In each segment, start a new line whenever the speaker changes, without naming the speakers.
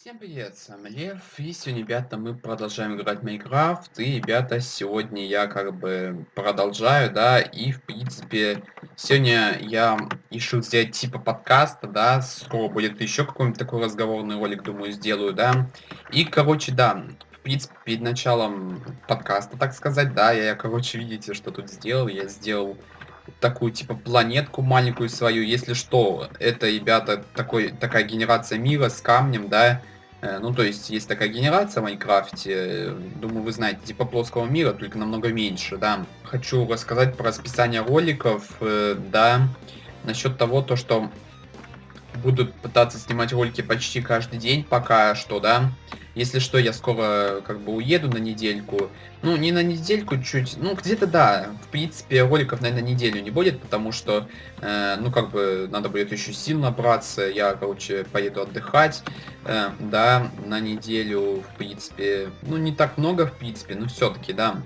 Всем привет, с вами Лев, и сегодня, ребята, мы продолжаем играть в Майнкрафт, и, ребята, сегодня я как бы продолжаю, да, и, в принципе, сегодня я решил сделать типа подкаста, да, скоро будет еще какой-нибудь такой разговорный ролик, думаю, сделаю, да, и, короче, да, в принципе, перед началом подкаста, так сказать, да, я, короче, видите, что тут сделал, я сделал такую типа планетку маленькую свою. Если что, это, ребята, такой, такая генерация мира с камнем, да. Э, ну, то есть, есть такая генерация в Майнкрафте, думаю, вы знаете, типа плоского мира, только намного меньше, да. Хочу рассказать про расписание роликов, э, да, насчет того, то, что буду пытаться снимать ролики почти каждый день пока что, да. Если что, я скоро как бы уеду на недельку. Ну, не на недельку, чуть... Ну, где-то да. В принципе, роликов, наверное, неделю не будет, потому что, э, ну, как бы, надо будет еще сил набраться. Я, короче, поеду отдыхать, э, да, на неделю, в принципе. Ну, не так много, в принципе, но все-таки, да.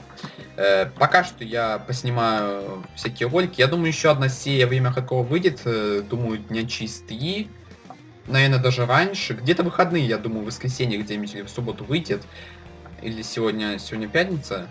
Э, пока что я поснимаю всякие ролики. Я думаю, еще одна серия «Время какого выйдет». Э, думаю, дня через три наверное, даже раньше. Где-то выходные, я думаю, в воскресенье где-нибудь или в субботу выйдет. Или сегодня, сегодня пятница.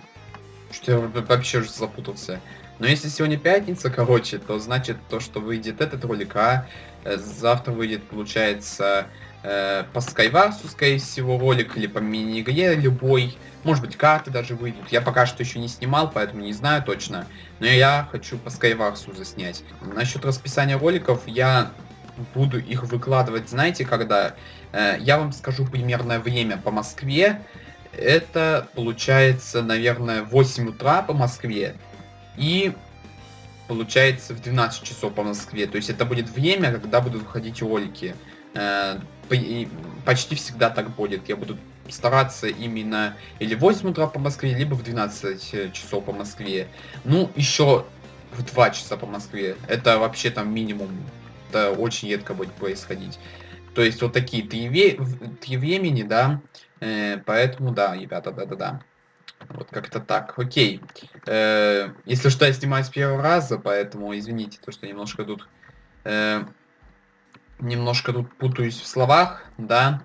Что я вообще уже запутался. Но если сегодня пятница, короче, то значит то, что выйдет этот ролик, а э, завтра выйдет, получается, э, по Скайварсу, скорее всего, ролик, или по мини-игре любой. Может быть, карты даже выйдут. Я пока что еще не снимал, поэтому не знаю точно. Но я хочу по Скайварсу заснять. Насчет расписания роликов я буду их выкладывать, знаете, когда? Э, я вам скажу примерное время по Москве. Это получается, наверное, 8 утра по Москве. И получается в 12 часов по Москве. То есть это будет время, когда будут выходить ролики. Э, почти всегда так будет. Я буду стараться именно или в 8 утра по Москве, либо в 12 часов по Москве. Ну, еще в 2 часа по Москве. Это вообще там минимум это очень редко будет происходить. То есть вот такие три, ве три времени, да, э, поэтому да, ребята, да-да-да. Вот как-то так, окей. Э, если что, я снимаю с первого раза, поэтому извините, то что немножко тут... Э, немножко тут путаюсь в словах, да.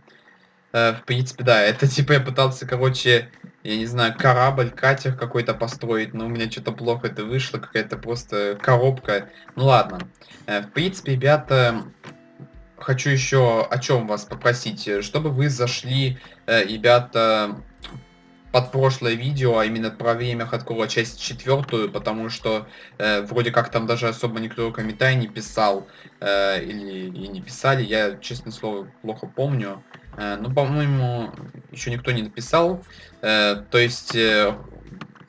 Э, в принципе, да, это типа я пытался, короче, я не знаю, корабль, катер какой-то построить, но у меня что-то плохо это вышло, какая-то просто коробка. Ну ладно. Э, в принципе, ребята, хочу еще о чем вас попросить, чтобы вы зашли, э, ребята, под прошлое видео, а именно про время хардкора часть четвертую, потому что э, вроде как там даже особо никто комментарий не писал, э, или и не писали, я, честное слово, плохо помню. Э, ну, по-моему, еще никто не написал. Э, то есть, э,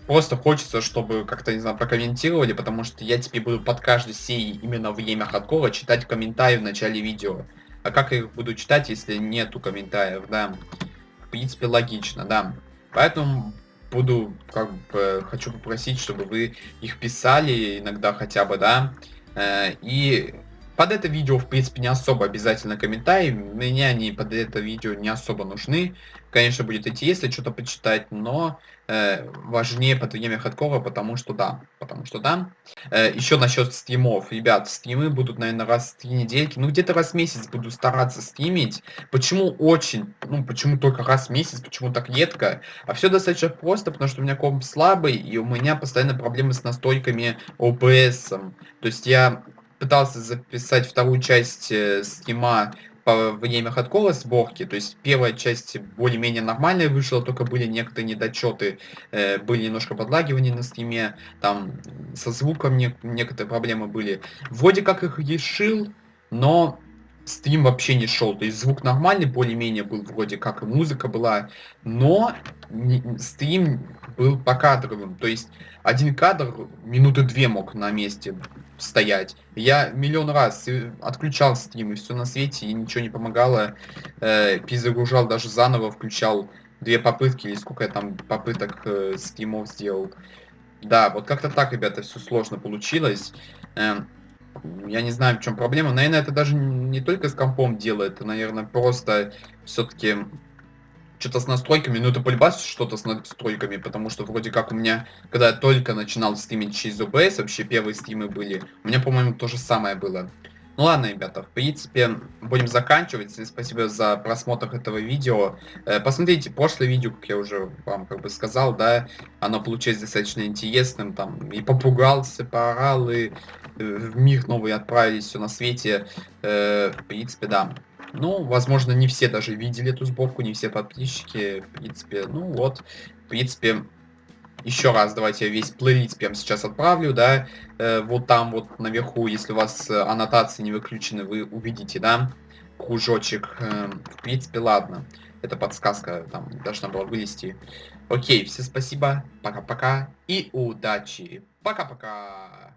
просто хочется, чтобы как-то, не знаю, прокомментировали, потому что я теперь буду под каждой серией именно время хардкора читать комментарии в начале видео. А как я их буду читать, если нету комментариев, да? В принципе, логично, да. Поэтому буду, как бы, хочу попросить, чтобы вы их писали иногда хотя бы, да. И под это видео, в принципе, не особо обязательно комментарии. Мне они под это видео не особо нужны. Конечно, будет интересно что-то почитать, но э, важнее под время хардкора, потому что да. Потому что да. Э, еще насчет стримов. Ребят, стримы будут, наверное, раз в три недельки. Ну, где-то раз в месяц буду стараться стримить. Почему очень? Ну, почему только раз в месяц? Почему так редко? А все достаточно просто, потому что у меня комп слабый, и у меня постоянно проблемы с настройками OBS. То есть я пытался записать вторую часть э, стрима по время хардкора сборки, то есть первая часть более-менее нормальная вышла, только были некоторые недочеты, э, были немножко подлагивания на стриме, там со звуком не, некоторые проблемы были. Вроде как их решил, но стрим вообще не шел, то есть звук нормальный, более-менее был вроде как, и музыка была, но не, стрим был по кадровым, то есть один кадр минуты две мог на месте стоять. Я миллион раз отключал стрим, и все на свете, и ничего не помогало. Э, перезагружал даже заново, включал две попытки, или сколько я там попыток э, стримов сделал. Да, вот как-то так, ребята, все сложно получилось. Э, я не знаю, в чем проблема. Наверное, это даже не только с компом делает, это, наверное, просто все-таки что-то с настройками, ну это полюбас что-то с настройками, потому что вроде как у меня, когда я только начинал стримить через OBS, вообще первые стримы были, у меня, по-моему, то же самое было. Ну ладно, ребята, в принципе, будем заканчивать. Спасибо за просмотр этого видео. Э, посмотрите прошлое видео, как я уже вам как бы сказал, да, оно получилось достаточно интересным, там, и попугался, поорал, и э, в мир новый отправились, все на свете. Э, в принципе, да. Ну, возможно, не все даже видели эту сборку, не все подписчики, в принципе, ну вот, в принципе, еще раз давайте весь плейлист прямо сейчас отправлю, да, э, вот там вот наверху, если у вас э, аннотации не выключены, вы увидите, да, кружочек, э, в принципе, ладно, это подсказка там должна была вылезти. Окей, всем спасибо, пока-пока и удачи, пока-пока.